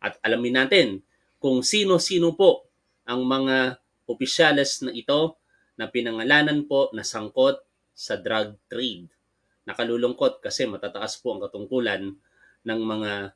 At alamin natin kung sino-sino po ang mga opisyales na ito na pinangalanan po na sangkot sa drug trade. Nakalulungkot kasi matataas po ang katungkulan ng mga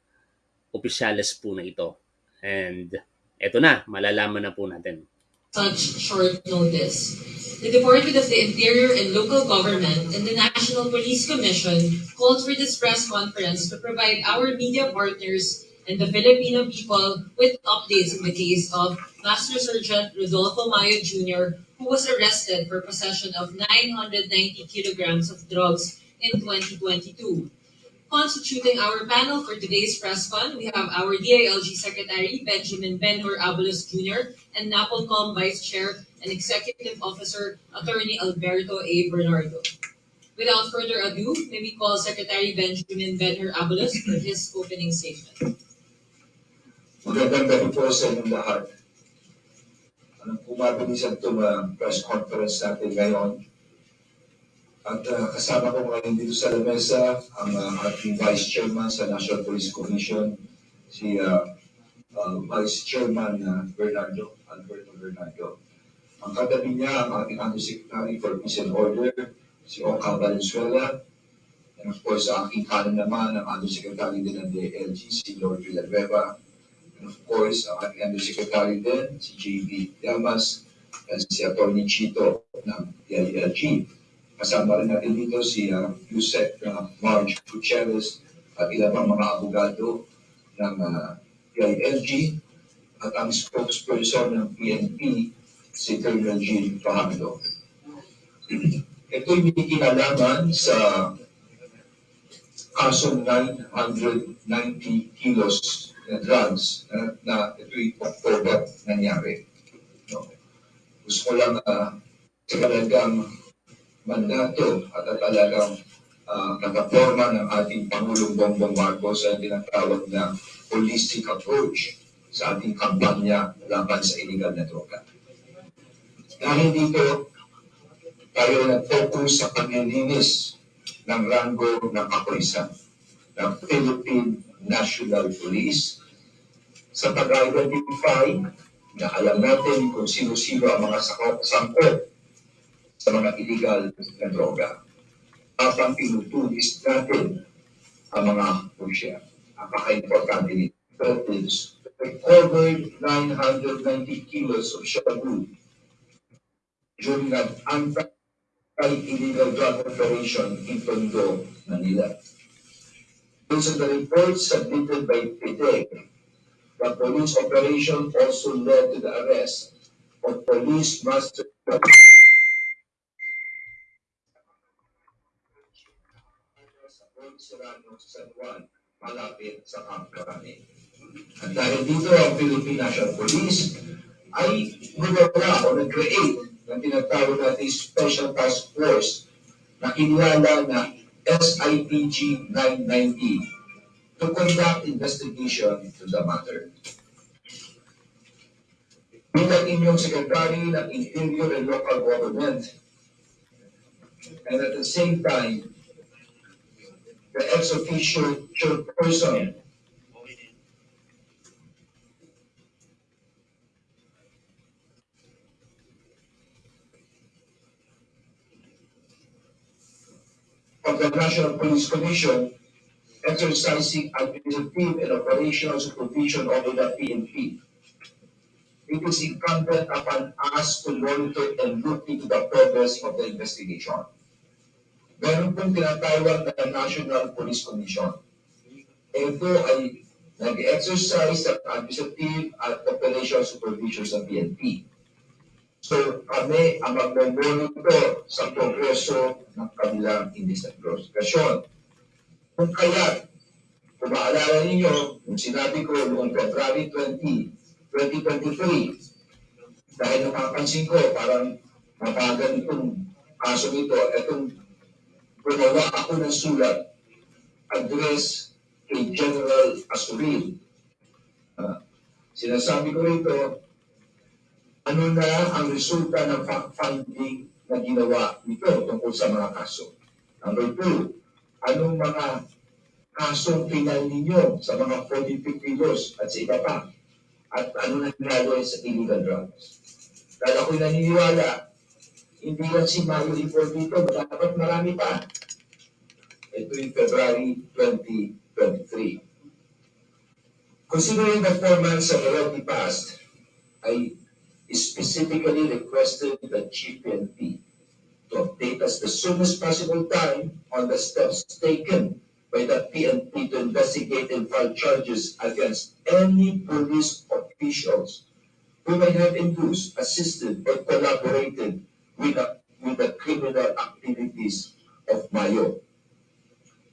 opisyales po na ito. And eto na, malalaman na po natin. such short notice. The Department of the Interior and Local Government and the National Police Commission called for this press conference to provide our media partners and the Filipino people with updates in the case of Master Sergeant Rodolfo Mayo Jr., who was arrested for possession of 990 kilograms of drugs in 2022. Constituting our panel for today's press fund, we have our DILG Secretary Benjamin Benhur Abulos Jr. and NAPOLCOM Vice Chair and Executive Officer Attorney Alberto A. Bernardo. Without further ado, may we call Secretary Benjamin Benhur Abulos for his opening statement. Magandang gabi po sa inyong lahat. Anong pumabilisan itong uh, press conference natin ngayon. At uh, kasama ko ngayon dito sa lamesa ang uh, ating Vice Chairman sa National Police Commission, si uh, uh, Vice Chairman uh, Bernardo, Alberto Bernardo. Ang katabi niya ang ating Undersecretary for Peace and Order, si Oka Valenzuela. And of course, sa aking kanan naman ang Undersecretary din ng DLG, si Lord Villanueva. And of course, ang ating Undersecretary din, si JB Llamas, at si Atty. Chito ng DILG. Kasama rin natin dito si uh, Yusek uh, Marge Gutierrez at ilang pang mga abogado ng uh, DILG at ang spokesperson ng PNP, si Colonel Jean Fajardo. Ito'y may kinalaman sa kasong 990 kilos na drugs na, na ito'y October nangyari. No. Gusto ko lang uh, talagang mandato at talagang uh, nakaporma ng ating Pangulong Bongbong Marcos sa tinatawag na holistic approach sa ating kampanya laban sa illegal na droga. Dahil dito, tayo nag-focus sa paglilinis ng rango ng kapulisan ng Philippine National Police sa pag-identify na alam natin kung sino-sino ang mga sangkot sa mga illegal na droga. Habang pinutulis natin ang mga pusya. Napaka-importante nito is recovered 990 kilos of shabu during an anti-illegal drug operation in Tondo, Manila. Based on the report submitted by PIDEC, the police operation also led to the arrest of police master sa Serrano, San Juan, malapit sa Camp Carane. At dahil dito ang Philippine National Police ay gumawa o nag-create ng tinatawag natin Special Task Force na kinilala na SIPG 990 to conduct investigation into the matter. Bilang inyong Secretary ng Interior and Local Government and at the same time the ex officio chairperson of the National Police Commission exercising administrative and operational supervision over the PNP. It is incumbent upon us to monitor and look into the progress of the investigation. Meron pong tinatawag na National Police Commission. Ito ay nag-exercise ng administrative at operational supervision sa PNP. So kami ang magmomonitor sa progreso ng kanilang investigation. Kung kaya, kung maalala ninyo, kung sinabi ko noong February 20, 2023, dahil napapansin ko parang mabagal itong kaso nito, itong gumawa ako ng sulat address kay General Asuril. Uh, sinasabi ko rito, ano na ang resulta ng fact-finding na ginawa nito tungkol sa mga kaso. Number two, anong mga kasong pinal ninyo sa mga 42 kilos at sa iba pa? At ano nangyari sa illegal drugs? Dahil ako'y naniniwala, hindi lang si Mayo Ipol dito, dapat marami pa. Ito yung February 2023. Considering the four months have already passed, I specifically requested the GPNP to update us the soonest possible time on the steps taken by the PNP to investigate and file charges against any police officials who may have induced, assisted, or collaborated with the, with the criminal activities of Mayo.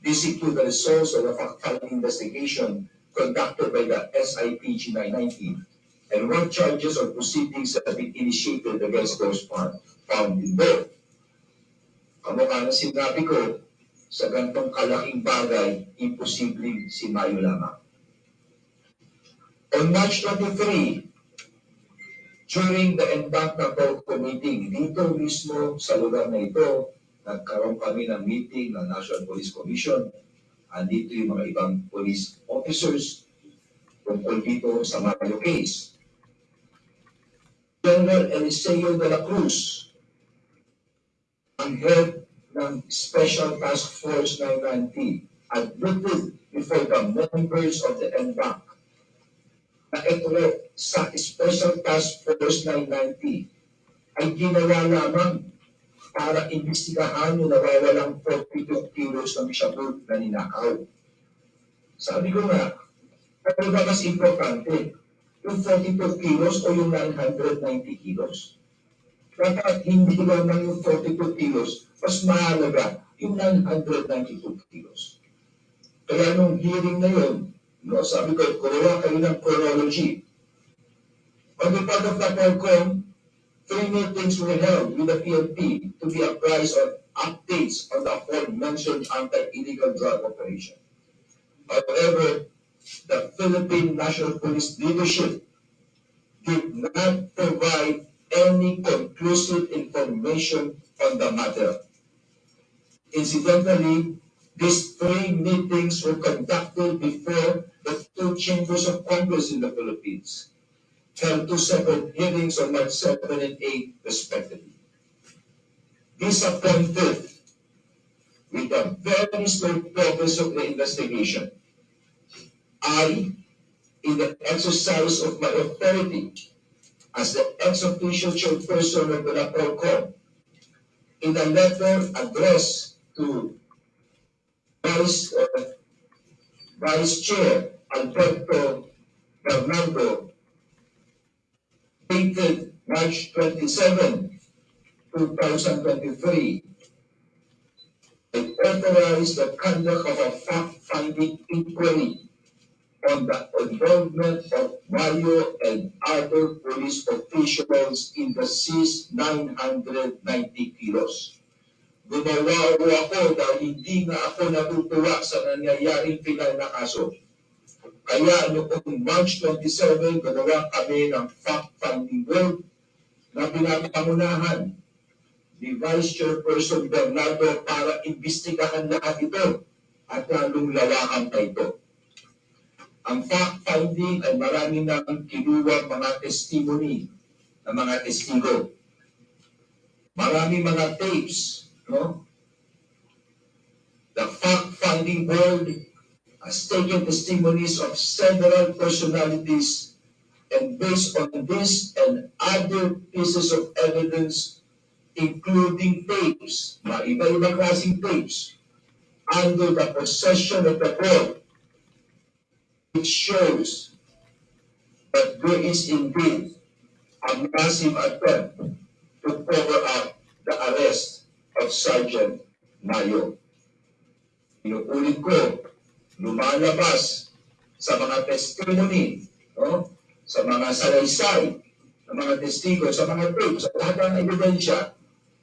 These include the results of the fact-finding investigation conducted by the SIPG 919 and what charges or proceedings have been initiated against those found, found both. Kamukha na sinabi ko, sa gantong kalaking bagay, imposibleng si Mayo lamang. On March 23, during the Embank na Porco meeting, dito mismo sa lugar na ito, nagkaroon kami ng meeting ng National Police Commission. Andito yung mga ibang police officers tungkol dito sa Mayo case. General Eliseo de la Cruz, ang head ng Special Task Force 990, admitted before the members of the NBAC na ito sa Special Task Force 990 ay ginawa lamang para imbestigahan yung nawawalang 42 kilos ng shabu na ninakaw. Sabi ko nga, ano ba mas importante? Yung 42 kilos o yung 990 kilos? Dapat hindi lamang yung 42 kilos, mas mahalaga yung 992 kilos. Kaya nung hearing na yun, no, sabi ko, kuruha kayo ng chronology. On the part of the PERCOM, three meetings were held with the PNP to be apprised of updates on the aforementioned anti-illegal drug operation. However, the Philippine National Police leadership did not provide any conclusive information on the matter. Incidentally, these three meetings were conducted before the two chambers of Congress in the Philippines held two separate hearings on March 7 and 8 respectively. Disappointed with the very slow progress of the investigation, I, in the exercise of my authority as the ex-official chairperson of the NAPOLCOM, in a letter addressed to Vice, uh, Vice Chair Alberto Bernardo, dated March 27, 2023, I authorized the conduct of a fact-finding inquiry on the involvement of Mayo and other police officials in the seized 990 kilos. Gumawa ko ako dahil hindi nga ako natutuwa sa nangyayaring pinal na kaso. Kaya noong March 27, ginawa kami ng fact-finding work na pinapangunahan ni Vice Chairperson Bernardo para imbestigahan lahat ito at lalong lawakan pa ito. Ang fact-finding ay marami nang kinuha mga testimony ng mga testigo. Marami mga tapes, no? The fact-finding board has taken testimonies of several personalities and based on this and other pieces of evidence, including tapes, mga iba-ibang klaseng tapes, under the possession of the board, which shows that there is indeed a massive attempt to cover up the arrest of Sergeant Mayo. Inuulit ko, lumalabas sa mga testimony, no? sa mga salaysay, sa mga testigo, sa mga tapes, sa lahat ng ebidensya,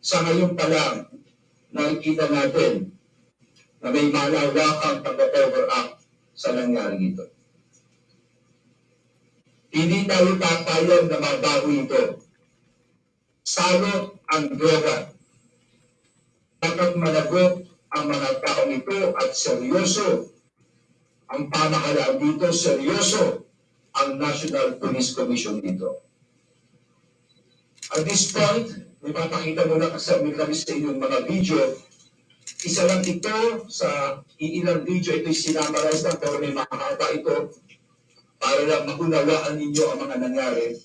sa ngayon pa lang, nakikita natin na may malawakang pag-cover up sa nangyari ito. Hindi tayo papayag na mabago ito. Salot ang droga. Dapat managot ang mga taong ito at seryoso ang pamahalaan dito, seryoso ang National Police Commission dito. At this point, may papakita mo na kasama kami sa inyong mga video. Isa lang ito sa iilang video, ito'y sinamarize lang pero may makakapa ito para maunawaan ninyo ang mga nangyari.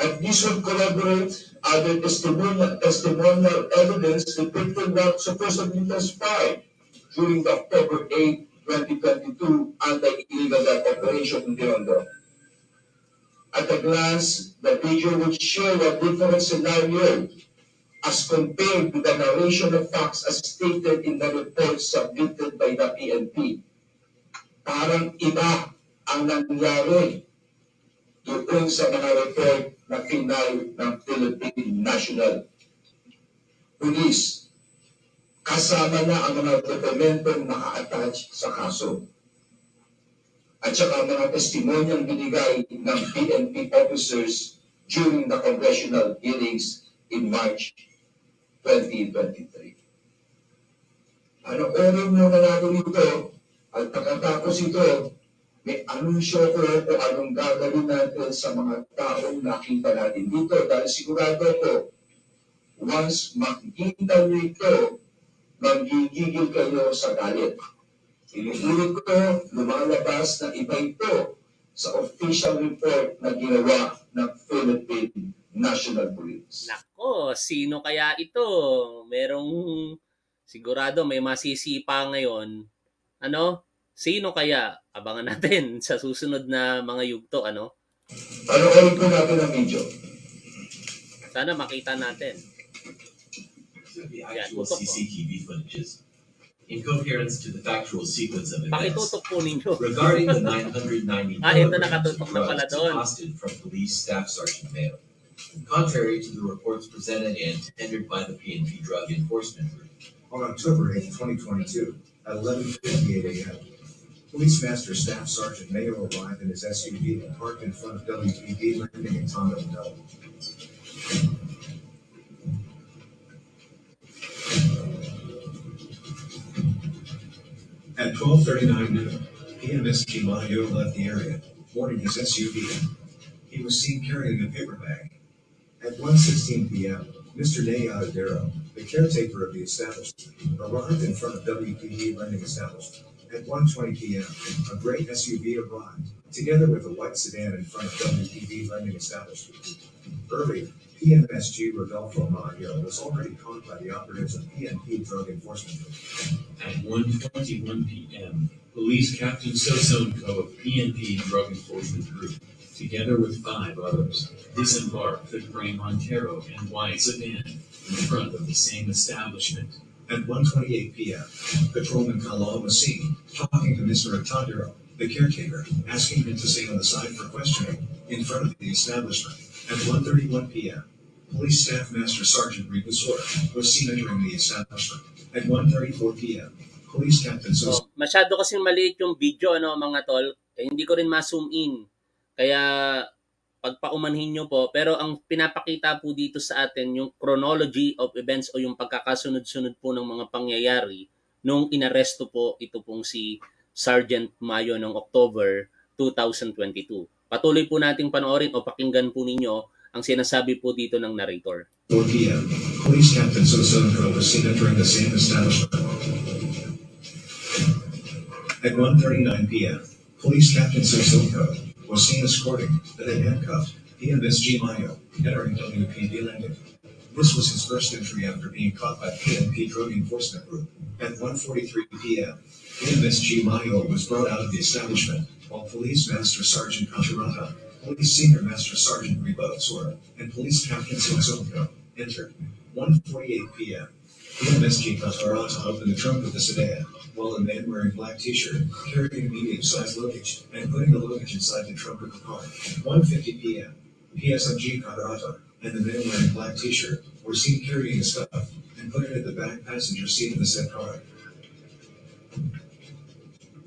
And this will corroborate other testimonial, testimonial evidence depicting what supposedly transpired during the October 8, 2022 anti-illegal operation in Binondo. At a glance, the video would show a different scenario as compared to the narration of facts as stated in the report submitted by the PNP. Parang iba ang nangyari doon sa mga report na final ng Philippine National Police. Kasama na ang mga dokumentong naka-attach sa kaso. At saka mga testimonyang binigay ng PNP officers during the congressional hearings in March 2023. Ano orin muna natin ito at pagkatapos ito, may anunsyo ko kung anong gagawin natin sa mga taong nakita natin dito dahil sigurado ko once makikita niyo ito, magigigil kayo sa galit. Inuulit ko, lumalabas na iba ito sa official report na ginawa ng Philippine National Police. Nako, sino kaya ito? Merong sigurado may masisipa ngayon. Ano? Sino kaya? Abangan natin sa susunod na mga yugto, ano? Panoorin po natin ang video. Sana makita natin. actual tutok po. In coherence to the factual sequence of events Pakitutok po ninyo. regarding the 990 Ah, ito nakatutok na pala drugs doon. from police staff sergeant Mayo. Contrary to the reports presented and tendered by the PNP Drug Enforcement Group, On October 8, 2022, at 11:58 a.m., Police Master Staff Sergeant Mayo arrived in his SUV and parked in front of WPD Landing in Tondo. At 12:39 noon, PMSG Mayo left the area, boarding his SUV. He was seen carrying a paper bag. At 1:16 p.m., Mr. Nay Adadero, the caretaker of the establishment, arrived in front of WPD lending establishment. At 1:20 p.m., a gray SUV arrived, together with a white sedan in front of WPD lending establishment. Earlier, PMSG Rodolfo Maggio was already caught by the operatives of PNP Drug Enforcement Group. At 1:21 p.m., Police Captain Sosonko of PNP Drug Enforcement Group, together with five others, disembarked the gray Montero and white sedan in front of the same establishment. At 1:28 p.m., Patrolman Kalal seen talking to Mr. Atadero, the caretaker, asking him to stay on the side for questioning in front of the establishment. At 1:31 p.m., Police Staff Master Sergeant Ricosora was seen entering the establishment. At 1:34 p.m., Police Captain Sos So, masyado kasing maliit yung video, ano, mga tol. Eh, hindi ko rin ma-zoom in. Kaya, pagpaumanhin nyo po. Pero ang pinapakita po dito sa atin, yung chronology of events o yung pagkakasunod-sunod po ng mga pangyayari nung inaresto po ito pong si Sergeant Mayo noong October 2022. Patuloy po nating panoorin o pakinggan po ninyo ang sinasabi po dito ng narrator. 4 p.m., Police Captain Sosonko was seen entering the same establishment. At 1:39 p.m., Police Captain Sosonko was seen escorting the then handcuffed PMSG Mayo entering WPD Landing. This was his first entry after being caught by PNP Drug Enforcement Group. At 1:43 p.m., PMSG Mayo was brought out of the establishment, while Police Master Sergeant Kachirata, Police Senior Master Sergeant Reba Sora, and Police Captain Sosonko entered. 1:48 p.m. PMSG Kachirata opened the trunk of the sedan, while a man wearing black t-shirt carrying a medium-sized luggage and putting the luggage inside the trunk of the car. 1:50 p.m. PSMG Kadarata and the man wearing black t-shirt were seen carrying a stuff and putting it in the back passenger seat of the said car.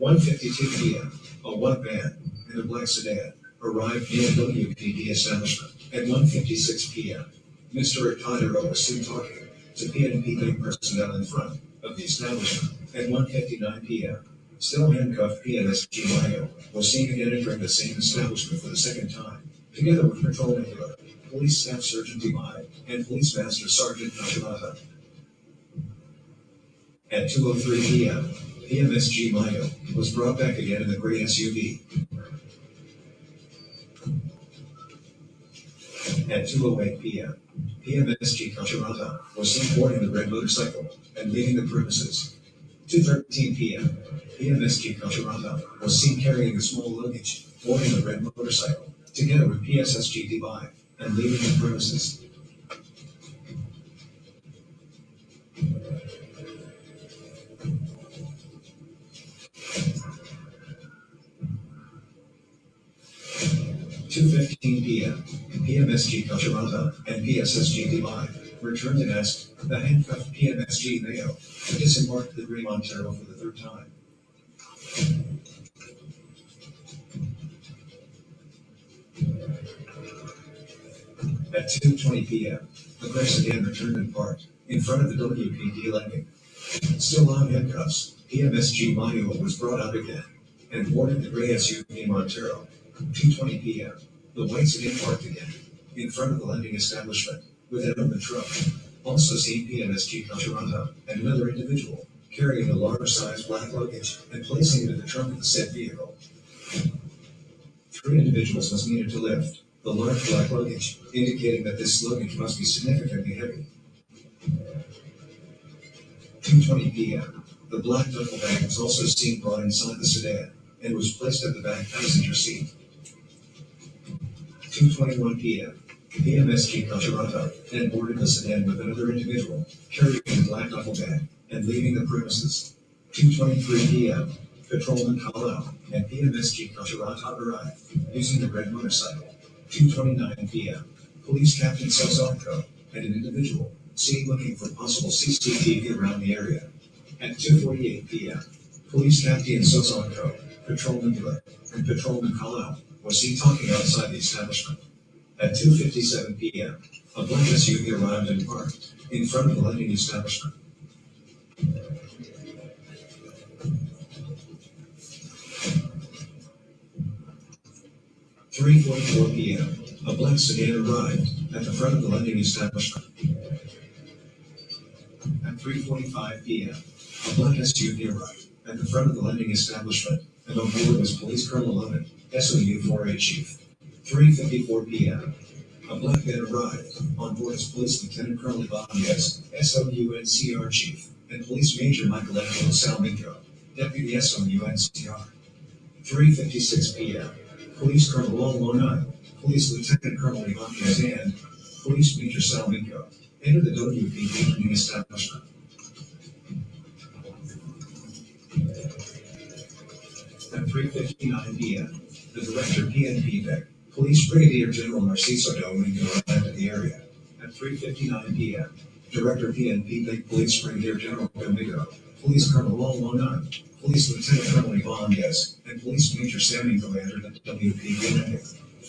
1:52 p.m. A white van in a black sedan arrived near WPD establishment. At 1:56 p.m. Mr. Tadero was seen talking to PNP bank personnel in front of the establishment. At 1:59 p.m., Still handcuffed PMSG Mayo was seen again entering the same establishment for the second time, together with Patrol Nebula, Police Staff Sergeant Demai, and Police Master Sergeant Nachimata. At 2.03 p.m., PMSG Mayo was brought back again in the gray SUV. At 2.08 p.m., PMSG Kachirata was seen boarding the red motorcycle and leaving the premises. 2.13 p.m., PMSG Kachirata was seen carrying a small luggage, boarding the red motorcycle, together with PSSG Dubai, and leaving the premises. Two fifteen PM, PMSG Kacharanta and PSSG Dubai returned and asked the handcuffed PMSG Mayo to disembark the Grey Montero for the third time. At two twenty PM, the car sedan returned and parked in front of the WPD landing. Still on handcuffs, PMSG Mayo was brought out again and boarded the gray SUV Montero. Two twenty PM, the white sedan parked again in front of the lending establishment with an open trunk. Also seen PMSG Kacharanta and another individual carrying a large sized black luggage and placing it in the trunk of the said vehicle. Three individuals was needed to lift the large black luggage, indicating that this luggage must be significantly heavy. 2:20 p.m. The black duffel bag was also seen brought inside the sedan and was placed at the back passenger seat. 2:21 p.m. PMSG Kacharata then boarded the sedan with another individual carrying a black duffel bag and leaving the premises. 2:23 p.m. Patrolman Kalau and PMSG Kacharata arrived using the red motorcycle. 2:29 p.m. Police Captain Sozonko and an individual seen looking for possible CCTV around the area. At 2:48 p.m., Police Captain Sozonko, Patrolman Miller, and Patrolman Kalau was seen talking outside the establishment. At 2:57 p.m., a black SUV arrived and parked in front of the lending establishment. Three forty-four PM, a black sedan arrived at the front of the lending establishment. At three forty-five PM, a black SUV arrived at the front of the lending establishment, and on board was Police Colonel Lemon, SOU 4A Chief. Three fifty-four PM, a black man arrived on board as Police Lieutenant Colonel Ibanez, SOU NCR Chief, and Police Major Michelangelo Salmingo, Deputy SOU NCR. Three fifty-six PM, Police Colonel Long Police Lieutenant Colonel Ibanez and Police Major Salmingo entered the WPD training establishment. At three fifty-nine PM, the Director PNP Tech, Police Brigadier General Narciso Domingo arrived at the area. At three fifty-nine PM, Director PNP Tech Police Brigadier General Domingo, Police Colonel Island, Police Lieutenant Colonel Yes, and Police Major Sammy WPD landing.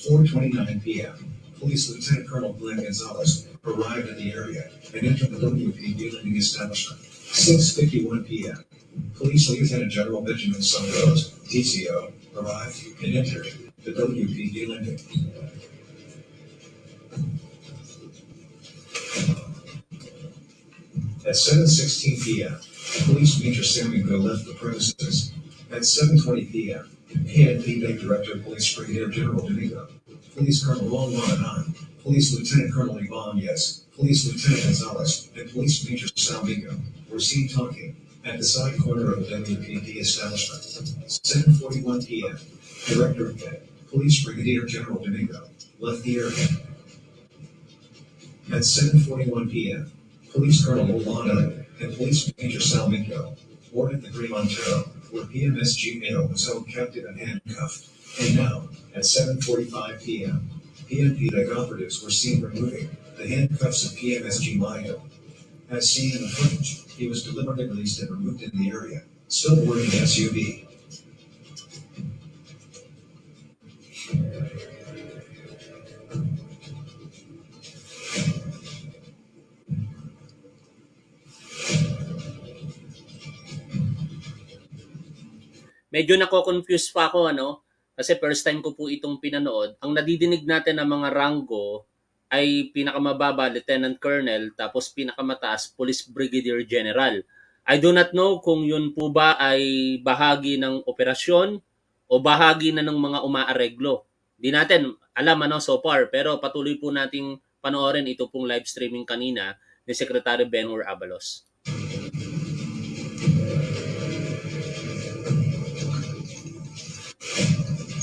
Four twenty-nine PM, Police Lieutenant Colonel Glenn Gonzalez arrived at the area and entered the WPD landing establishment. Six fifty-one PM, Police Lieutenant General Benjamin Santos, TCO, arrived and entered the WPD landing. At seven sixteen PM, Police Major Samuel left the premises. At seven twenty PM, PNP Bank Director Police Brigadier General Domingo, Police Colonel Long Long Police Lieutenant Colonel Yvonne Yes, Police Lieutenant Gonzalez, and Police Major Salmingo were seen talking at the side corner of WPD establishment. Seven forty-one PM, Director of Police Brigadier General Domingo left the area. At seven forty-one PM, Police Colonel Olana and Police Major Salmingo boarded the Green Montero, where PMSG Mayo was held captive and handcuffed. And now, at seven forty-five PM, PNP Tech operatives were seen removing the handcuffs of PMSG Mayo. As seen in the footage, he was deliberately released and removed in the area, still boarding the SUV. medyo nako-confuse pa ako ano kasi first time ko po itong pinanood. Ang nadidinig natin ng mga ranggo ay pinakamababa Lieutenant Colonel tapos pinakamataas Police Brigadier General. I do not know kung yun po ba ay bahagi ng operasyon o bahagi na ng mga umaareglo. Di natin alam ano so far pero patuloy po nating panoorin ito pong live streaming kanina ni Secretary Benhur Abalos.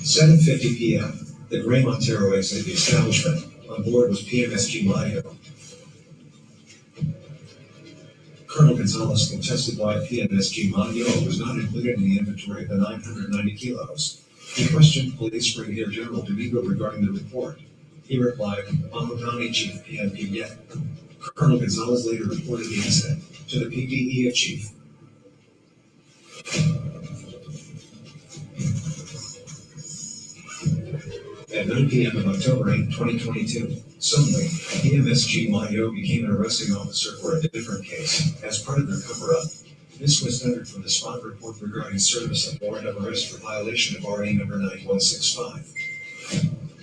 7:50 p.m. The Gray Montero exited the establishment. On board was PMSG Mayo. Colonel Gonzalez contested why PMSG Mayo was not included in the inventory of the 990 kilos. He questioned Police Brigadier General Domingo regarding the report. He replied, Mamagani Chief PNP yet. Colonel Gonzalez later reported the incident to the PDE chief. At 9 p.m. on October 8, 2022, suddenly, EMSG Mayo became an arresting officer for a different case as part of their cover-up. This was entered from the spot report regarding service of warrant of arrest for violation of RA number 9165.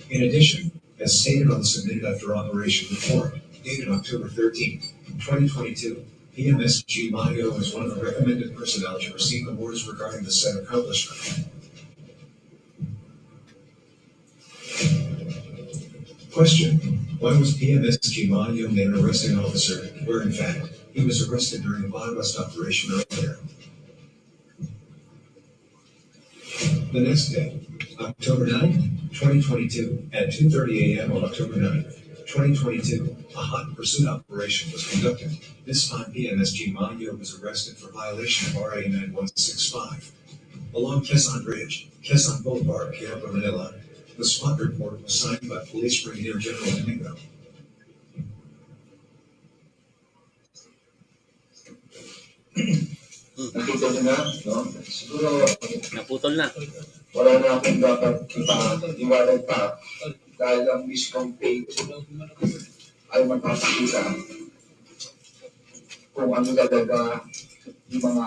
In addition, as stated on the submitted after operation report, dated October 13, 2022, EMSG Mayo is one of the recommended personnel to receive awards regarding the said accomplishment. Question, why was PMSG Mayo made an arresting officer where in fact he was arrested during a West operation earlier? The next day, October 9, 2022, at 2.30 a.m. on October 9, 2022, a hot pursuit operation was conducted. This time PMSG Mayo was arrested for violation of RA 9165. Along Quezon Bridge, Quezon Boulevard, Puebla, Manila, the SWAT report was signed by Police Brigadier General Domingo. Niyo na, no? Siguro Naputol na. wala na akong dapat ipa-iwanag pa dahil ang mismong page ay magpapakita kung ano talaga yung mga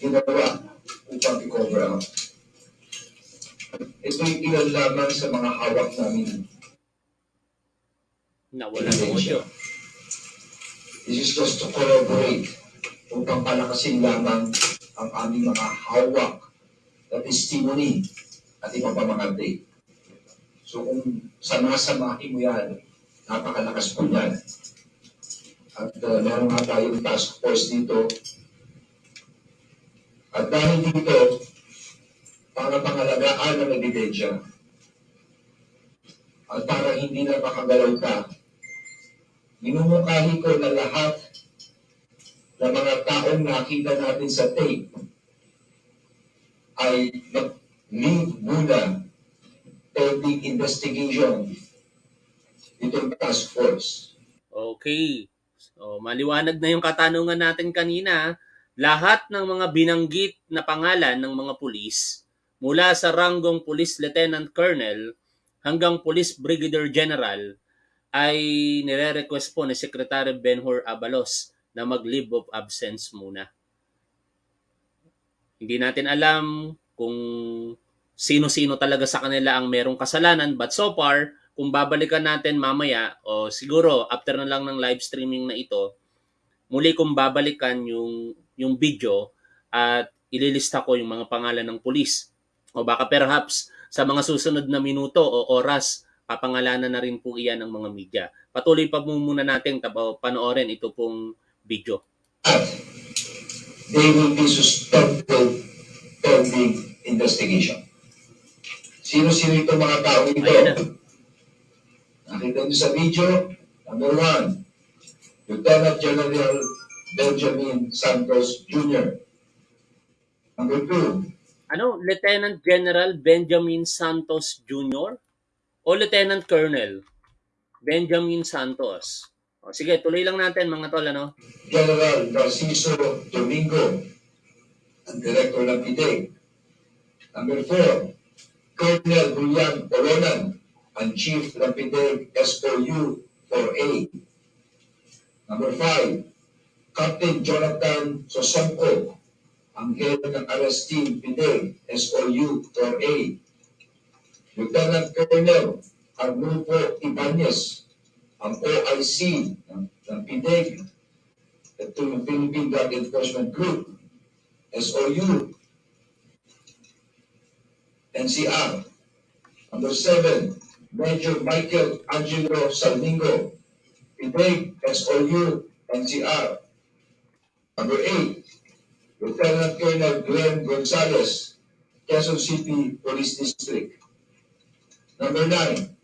ginawa upang i-cover up. Ito'y ilan lamang sa mga hawak namin Nawala ng audio. This is just to corroborate upang palakasin lamang ang aming mga hawak na testimony at iba pa mga date. So kung sama-samahin mo yan, napakalakas po yan. At uh, meron nga tayong task force dito. At dahil dito, para pangalagaan ng ebidensya, at para hindi na makagalaw ka, minumukhahi ko na lahat ng mga taong nakita natin sa tape ay mag-leave muna pending investigation itong task force. Okay. So, maliwanag na yung katanungan natin kanina. Lahat ng mga binanggit na pangalan ng mga pulis, mula sa ranggong Police Lieutenant Colonel hanggang Police Brigadier General, ay nire-request po ni Secretary Benhur Abalos na mag-leave of absence muna. Hindi natin alam kung sino-sino talaga sa kanila ang merong kasalanan but so far, kung babalikan natin mamaya o siguro after na lang ng live streaming na ito, muli kong babalikan yung yung video at ililista ko yung mga pangalan ng pulis. O baka perhaps sa mga susunod na minuto o oras, papangalanan na rin po iyan ng mga media. Patuloy pa muna natin tabo panoorin ito pong video. They will be suspended pending investigation. Sino-sino itong mga tao ito? Nakita niyo sa video, number one, Lieutenant General Benjamin Santos Jr. Number two, Ano, Lieutenant General Benjamin Santos Jr. o Lieutenant Colonel Benjamin Santos? O, sige, tuloy lang natin mga tol, ano? General Narciso Domingo, ang Director ng PIDEG. Number four, Colonel Julian Polonan, ang Chief ng PIDEG SOU 4A. Number five, Captain Jonathan Sosongko, ang head ng arrest team PIDEG, SOU, or A. Lieutenant Colonel Arnulfo Ibanez, ang OIC ng, ng PIDEG, ito yung Philippine Drug Enforcement Group, SOU, NCR. Number seven, Major Michael Angelo Salmingo, PIDEG, SOU, NCR. Number eight, Lieutenant Colonel Glenn Gonzalez, Quezon City Police District. Number nine,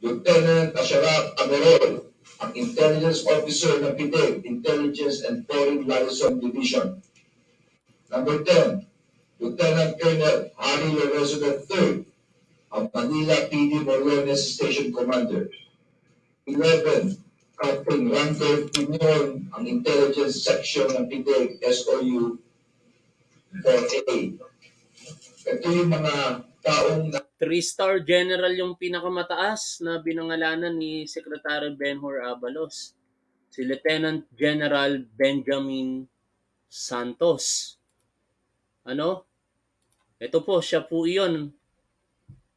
Lieutenant Asharaf Amerol, ang Intelligence Officer ng PIDEG, Intelligence and Foreign Liaison Division. Number 10, Lieutenant Colonel Harry Lorenzo III, ang Manila PD Morones Station Commander. 11, Captain Randolph Pinion, ang Intelligence Section ng PIDEG, SOU 4A. Ito yung mga taong na Three-star general yung pinakamataas na binangalanan ni Secretary Benhur Abalos. Si Lieutenant General Benjamin Santos. Ano? Ito po, siya po iyon.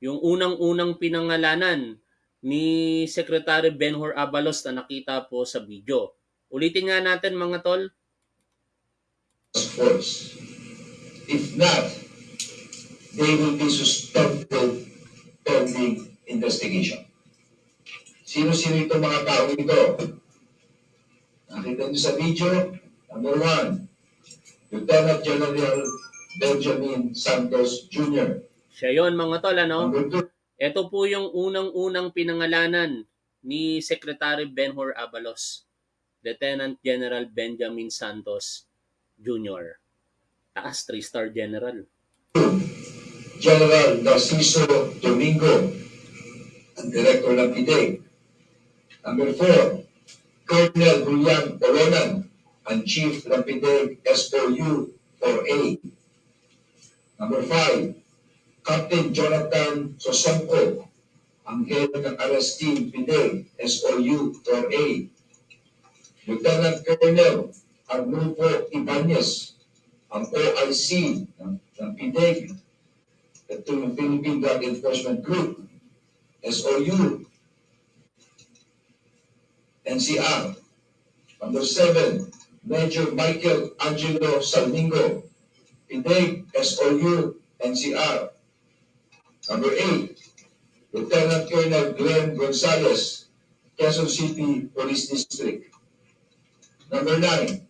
Yung unang-unang pinangalanan ni Secretary Benhur Abalos na nakita po sa video. Ulitin nga natin mga tol. force. If not, they will be suspended pending investigation. Sino-sino itong mga tao ito? Nakita niyo sa video, number one, Lieutenant General Benjamin Santos Jr. Siya yon mga tol, ano? Number two, Ito po yung unang-unang pinangalanan ni Secretary Benhur Abalos, Lieutenant General Benjamin Santos Jr. Taas, 3-star general. General Narciso Domingo, ang Director ng PIDEG. Number four, Colonel Julian Olonan, ang Chief ng PIDEG SOU 4A. Number five, Captain Jonathan Sosongko, ang head ng arrest team PIDEG SOU 4A. Lieutenant Colonel Arnulfo Ibanez, ang OIC ng, ng PIDEG, ito yung Philippine Drug Enforcement Group, SOU, NCR. Number seven, Major Michael Angelo Salmingo, PIDEG, SOU, NCR. Number eight, Lieutenant Colonel Glenn Gonzalez, Quezon City Police District. Number nine,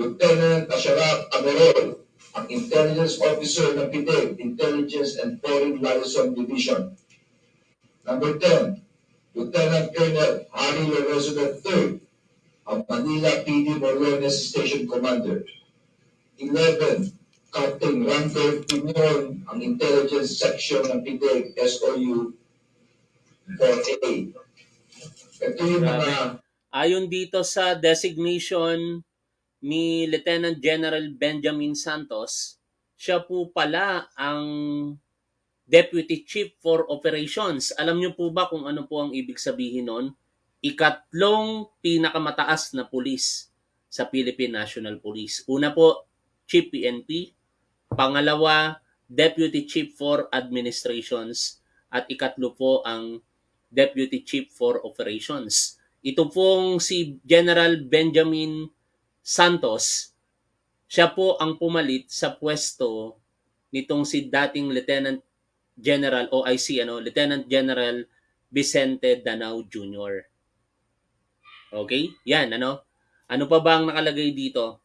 Lieutenant Asharaf Amerol, ang Intelligence Officer ng PIDEG, Intelligence and Foreign Liaison Division. Number 10, Lieutenant Colonel Harry Lorenzo III, ang Manila PD Morones Station Commander. 11, Randolph Pinion, ang Intelligence Section ng PIDEG, SOU 4A. Ito yung mga Ayon dito sa designation ni Lieutenant General Benjamin Santos, siya po pala ang Deputy Chief for Operations. Alam niyo po ba kung ano po ang ibig sabihin nun? Ikatlong pinakamataas na pulis sa Philippine National Police. Una po, Chief PNP. Pangalawa, Deputy Chief for Administrations. At ikatlo po ang Deputy Chief for Operations. Ito pong si General Benjamin Santos, siya po ang pumalit sa pwesto nitong si dating Lieutenant General OIC ano, Lieutenant General Vicente Danao Jr. Okay? Yan ano. Ano pa ba ang nakalagay dito?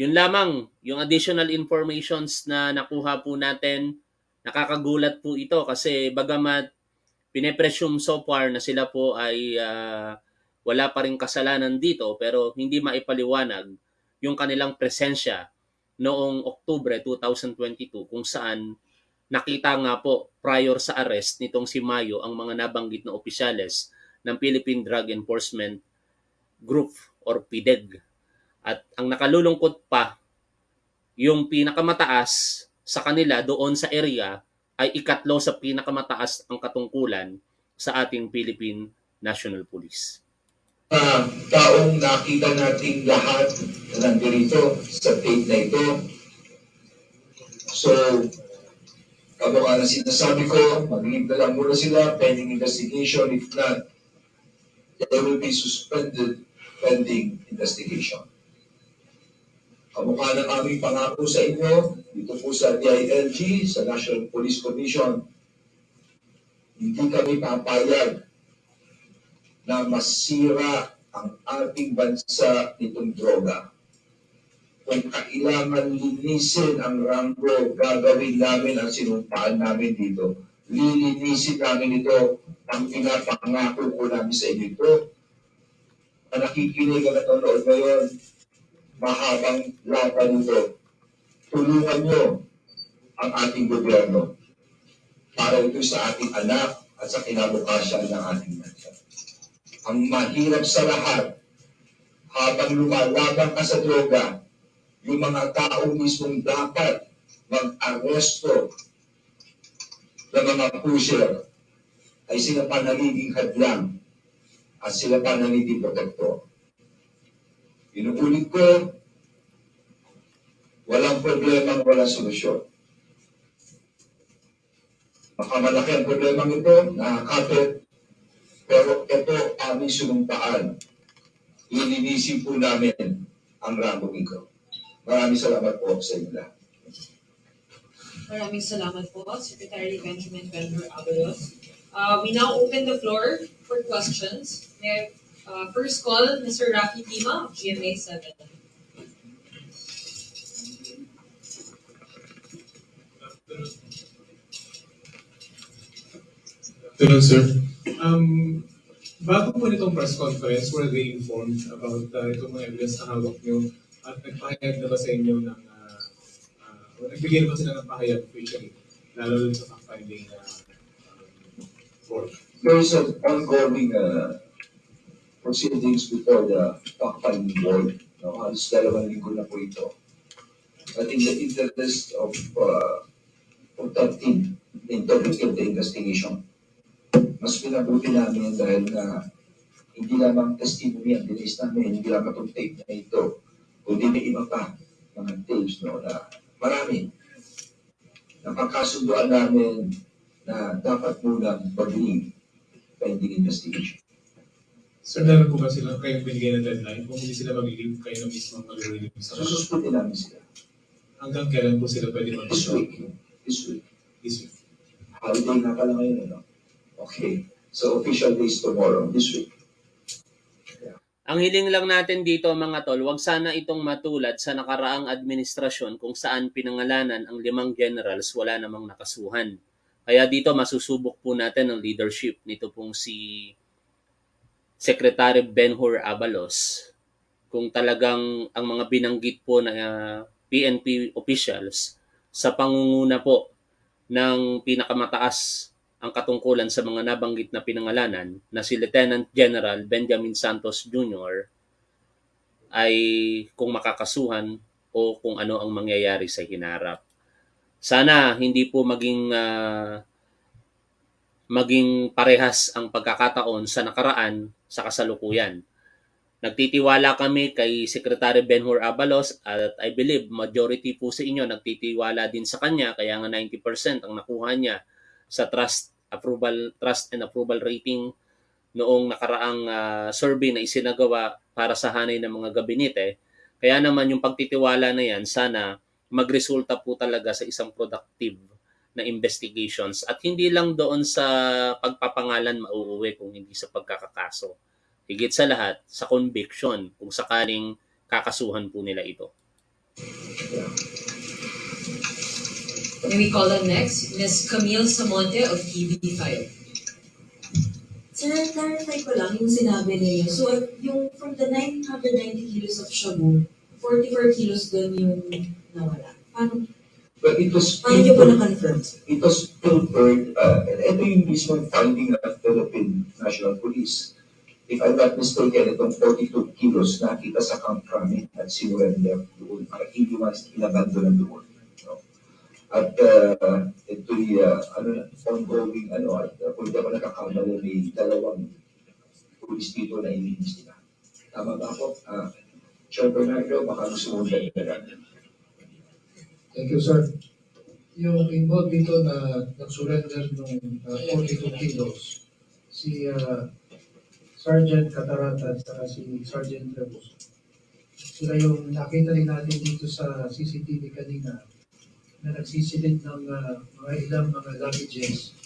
Yun lamang, yung additional informations na nakuha po natin, nakakagulat po ito kasi bagamat pinepresume so far na sila po ay ah, wala pa rin kasalanan dito pero hindi maipaliwanag yung kanilang presensya noong Oktubre 2022 kung saan nakita nga po prior sa arrest nitong si Mayo ang mga nabanggit na opisyales ng Philippine Drug Enforcement Group or PIDEG. At ang nakalulungkot pa, yung pinakamataas sa kanila doon sa area ay ikatlo sa pinakamataas ang katungkulan sa ating Philippine National Police. taong nakita nating lahat na nandito sa tape na ito. So, ano nga na sinasabi ko, mag-leave na lang muna sila pending investigation. If not, they will be suspended pending investigation. Kamukha ng aming pangako sa inyo, dito po sa DILG, sa National Police Commission, hindi kami papayag na masira ang ating bansa nitong droga. Kung kailangan linisin ang Rambo, gagawin namin ang sinumpaan namin dito. Lilinisin namin ito ang pinapangako ko namin sa inyo ito. Ang nakikinig at nanonood ngayon, mahabang laban nito. Tulungan nyo ang ating gobyerno para ito sa ating anak at sa kinabukasan ng ating bansa. Ang mahirap sa lahat, habang lumalaban ka sa droga, yung mga tao mismong dapat mag-aresto ng mga pusher ay sila pa nagiging hadlang at sila pa nagiging protektor. Inuulit ko, walang problema, walang solusyon. Baka malaki ang problema ito, nakakapit, pero ito aming sinumpaan. Ilinisin po namin ang rambong ito. Maraming salamat po sa inyo lahat. Maraming salamat po, Secretary Benjamin Benhur Abalos. Uh, we now open the floor for questions. May uh, first call, Mr. Rafi Tima of GMA 7. Hello, sir. Um, bago po nitong press conference, were they informed about uh, itong mga evidence na hawak nyo at nagpahayag na ba sa inyo ng, uh, uh, nagbigay na ba sila ng pahayag officially, lalo rin sa fact-finding uh, um, board? There is an ongoing uh, proceedings before the fact-finding board. No, halos dalawang linggo na po ito. But in the interest of uh, protecting the integrity of the investigation, mas pinabuti namin dahil na hindi lamang testimony ang dinis namin, hindi lamang itong tape na ito, kundi may iba pa mga tapes no, na marami. Napagkasunduan namin na dapat munang mag-leave pending investigation. Sir, meron po ba sila kayong binigay ng deadline? Kung hindi sila mag-leave, kayo na mismo mag-relieve sa Sususpendin namin sila. Hanggang kailan po sila pwede mag This week. This week. This week. Holiday na pala ngayon, ano? Okay. So official days tomorrow, this week. Ang hiling lang natin dito mga tol, wag sana itong matulad sa nakaraang administrasyon kung saan pinangalanan ang limang generals wala namang nakasuhan. Kaya dito masusubok po natin ang leadership nito pong si Secretary Benhur Abalos kung talagang ang mga binanggit po na PNP officials sa pangunguna po ng pinakamataas ang katungkulan sa mga nabanggit na pinangalanan na si Lieutenant General Benjamin Santos Jr. ay kung makakasuhan o kung ano ang mangyayari sa hinarap. Sana hindi po maging uh, maging parehas ang pagkakataon sa nakaraan sa kasalukuyan. Nagtitiwala kami kay Secretary Benhur Abalos at I believe majority po sa inyo nagtitiwala din sa kanya kaya nga 90% ang nakuha niya sa trust approval trust and approval rating noong nakaraang uh, survey na isinagawa para sa hanay ng mga gabinete. Kaya naman yung pagtitiwala na yan sana magresulta po talaga sa isang productive na investigations at hindi lang doon sa pagpapangalan mauuwi kung hindi sa pagkakakaso. Higit sa lahat, sa conviction kung sakaling kakasuhan po nila ito. May we call on next, Ms. Camille Samonte of TV5. Sir, clarify ko lang yung sinabi niyo. So, yung from the 990 kilos of shabu, 44 kilos doon yung nawala. Paano, But it was paano na-confirm? it was pilfered, uh, ito yung mismo finding ng Philippine National Police. If I'm not mistaken, itong 42 kilos nakita sa Camp Crame at sinurrender doon para hindi mas inabando na doon. No? At uh, ito'y uh, ano, ongoing, ano, at uh, kung di ako nakakamali, may dalawang police dito na iniimbestigahan. Tama ba po? Ah, Chair Bernardo, baka gusto mo dagdagan. Thank you, sir. Yung involved dito na nag-surrender ng uh, 42 kilos, si uh, Sergeant Catarata at si Sergeant Rebus. Sila yung nakita rin natin dito sa CCTV kanina na nagsisilid ng uh, mga ilang mga luggages,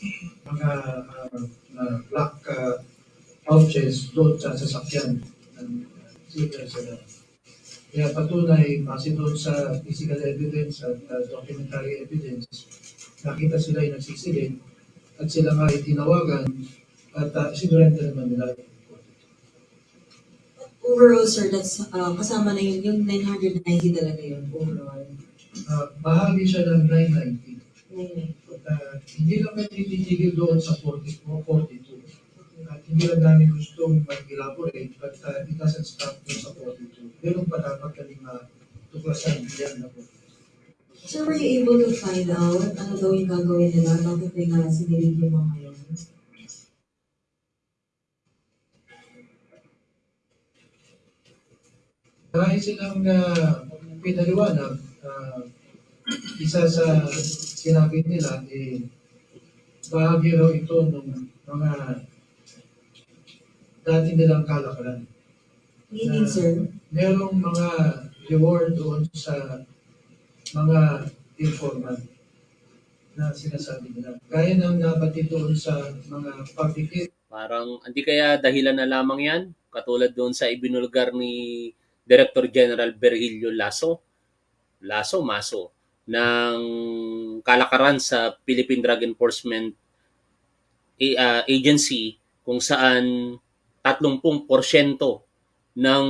mga uh, na black uh, pouches doon sa sasakyan ng uh, sila. Kaya patunay, base doon sa physical evidence at uh, documentary evidence, nakita sila yung nagsisilid at sila nga ay tinawagan at uh, sinurrender naman nila. Overall, sir, that's uh, kasama na yun, yung 990 talaga yun, overall. Uh, bahagi siya ng 990. 990. At uh, hindi lang kami titigil doon sa 40, o 42. At hindi lang namin gustong mag-elaborate, but uh, it doesn't stop doon sa 42. Meron pa dapat kaming matuklasan yan na po. Sir, were you able to find out ano daw yung gagawin nila? Bakit nila sinilid yung mga yun? Marami silang uh, pinaliwanag. Uh, isa sa sinabi nila, eh, bahagi raw ito ng mga dati nilang kalakalan. Meaning, sir, Merong mga reward doon sa mga informant na sinasabi nila. Gaya ng nabatid doon sa mga public Parang hindi kaya dahilan na lamang yan? Katulad doon sa ibinulgar ni Director General Virgilio Lasso, Lasso Maso, ng kalakaran sa Philippine Drug Enforcement A- ah, Agency kung saan 30% ng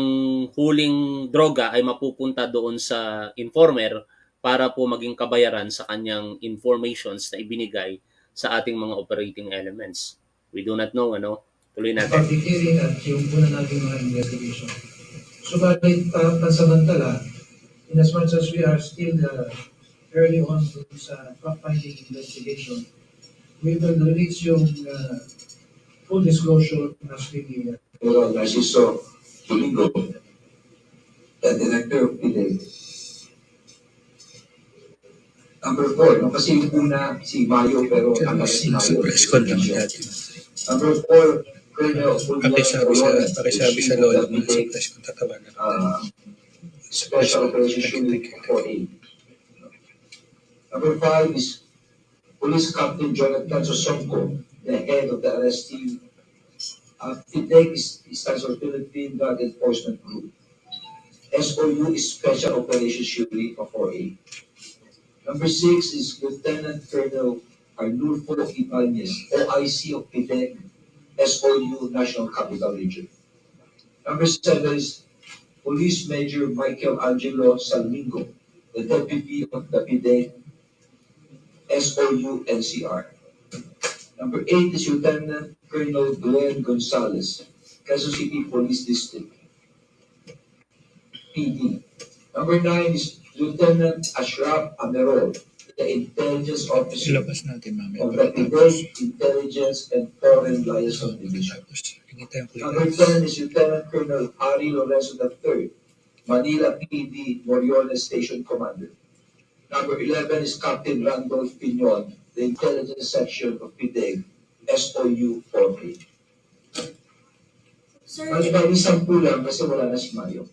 huling droga ay mapupunta doon sa informer para po maging kabayaran sa kanyang informations na ibinigay sa ating mga operating elements. We do not know, ano? Tuloy natin. hearing at yung una natin mga investigation. Subalit, uh, pansamantala, in as much as we are still uh, early on sa fact-finding investigation, we will release yung uh, full disclosure as we uh, Pero Narciso Domingo, the director of PIDEG. Number four, no? kasi yung una si Mayo pero ano si Mayo. press con lang dati. Number four, Colonel Pakisabi sa, pakisabi sa lolo mo sa press con tatawagan. uh, Special Operations Unit 4A. Number five is Police Captain Jonathan Sosonko, the head of the arrest team. Uh, PIDEG is, for Philippine Drug Enforcement Group. SOU is Special Operations Unit of 4A. Number six is Lieutenant Colonel Arnulfo Ibanez, OIC of PIDEG, SOU National Capital Region. Number seven is Police Major Michael Angelo Salmingo, the Deputy of the PIDEG, SOU NCR. Number eight is Lieutenant Colonel Glenn Gonzalez, Quezon City Police District, PD. Number nine is Lieutenant Ashraf Amerol, the Intelligence Officer Ilabas natin of the PIDEG Intelligence and Foreign Liaison Division. Tapos, hindi tayo Number 10 is Lieutenant Colonel Harry Lorenzo III, Manila PD Moriones Station Commander. Number 11 is Captain Randolph Pinon, the Intelligence Section of PIDEG, SOU 4A. sir, Mas bali sampu lang kasi wala na si Mario.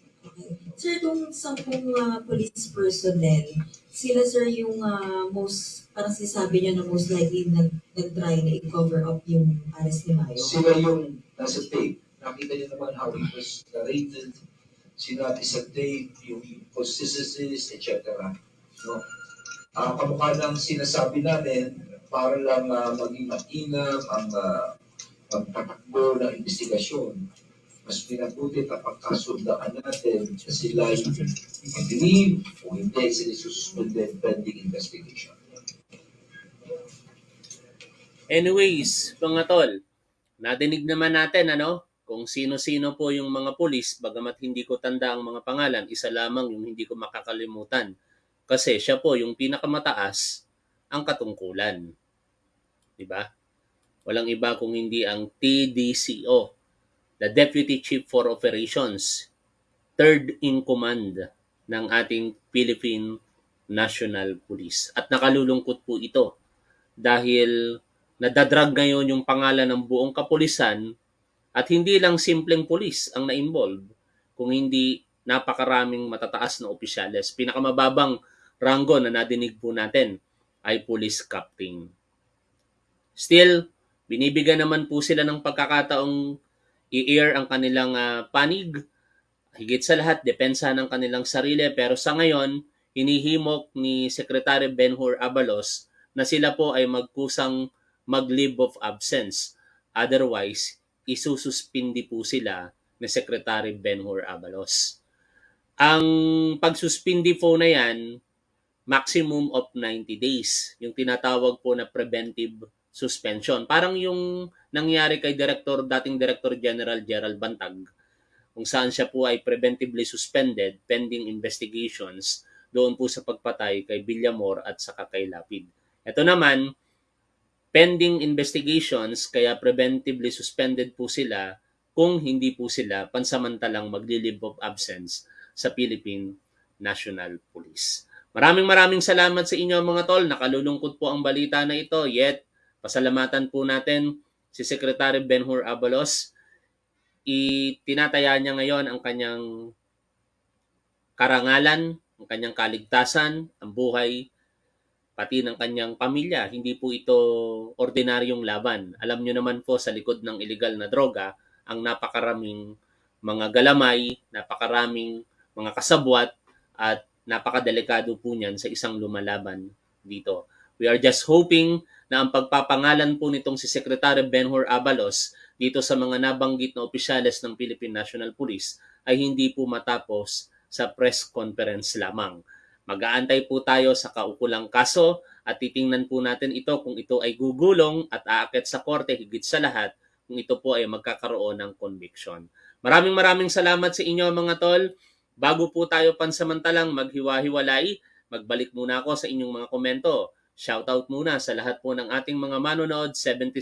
sir, itong sampung uh, police personnel, sila sir yung uh, most, parang sinasabi niyo na most likely nag, nag-try na i-cover up yung arrest ni Mayo. Sila yung nasa tape. Nakita niyo naman how it was narrated. Sinabi sa tape, yung consistencies, etc. No? Ah, kamukha ng sinasabi namin, para lang ah, maging mainam ang uh, pagtatakbo ng investigasyon. Mas pinabuti kapag kasundaan natin na sila yung i-believe o hindi sila suspended pending investigation. Anyways, mga tol, nadinig naman natin ano, kung sino-sino po yung mga pulis, bagamat hindi ko tanda ang mga pangalan, isa lamang yung hindi ko makakalimutan. Kasi siya po yung pinakamataas ang katungkulan. 'Di ba? Walang iba kung hindi ang TDCO, the Deputy Chief for Operations, third in command ng ating Philippine National Police. At nakalulungkot po ito dahil nadadrag ngayon yung pangalan ng buong kapulisan at hindi lang simpleng pulis ang na-involve, kung hindi napakaraming matataas na opisyales. Pinakamababang ranggo na nadinig po natin ay police captain. Still, binibigyan naman po sila ng pagkakataong i-air ang kanilang ah, panig. Higit sa lahat, depensa ng kanilang sarili. Pero sa ngayon, hinihimok ni Secretary Benhur Abalos na sila po ay magkusang mag-leave of absence. Otherwise, isususpindi po sila ni Secretary Benhur Abalos. Ang pagsuspindi po na yan, maximum of 90 days. Yung tinatawag po na preventive suspension. Parang yung nangyari kay Director, dating Director General Gerald Bantag, kung saan siya po ay preventively suspended pending investigations doon po sa pagpatay kay Villamor at saka kay Lapid. Ito naman, pending investigations, kaya preventively suspended po sila kung hindi po sila pansamantalang magli-leave of absence sa Philippine National Police. Maraming maraming salamat sa inyo mga tol. Nakalulungkot po ang balita na ito. Yet, pasalamatan po natin si Secretary Benhur Abalos. Itinataya niya ngayon ang kanyang karangalan, ang kanyang kaligtasan, ang buhay, pati ng kanyang pamilya. Hindi po ito ordinaryong laban. Alam nyo naman po sa likod ng illegal na droga, ang napakaraming mga galamay, napakaraming mga kasabwat, at napakadelikado po niyan sa isang lumalaban dito. We are just hoping na ang pagpapangalan po nitong si Secretary Benhur Abalos dito sa mga nabanggit na opisyales ng Philippine National Police ay hindi po matapos sa press conference lamang. Mag-aantay po tayo sa kaukulang kaso at titingnan po natin ito kung ito ay gugulong at aakit sa korte higit sa lahat kung ito po ay magkakaroon ng conviction. Maraming maraming salamat sa inyo mga tol. Bago po tayo pansamantalang maghiwa-hiwalay, magbalik muna ako sa inyong mga komento. Shoutout muna sa lahat po ng ating mga manonood, 76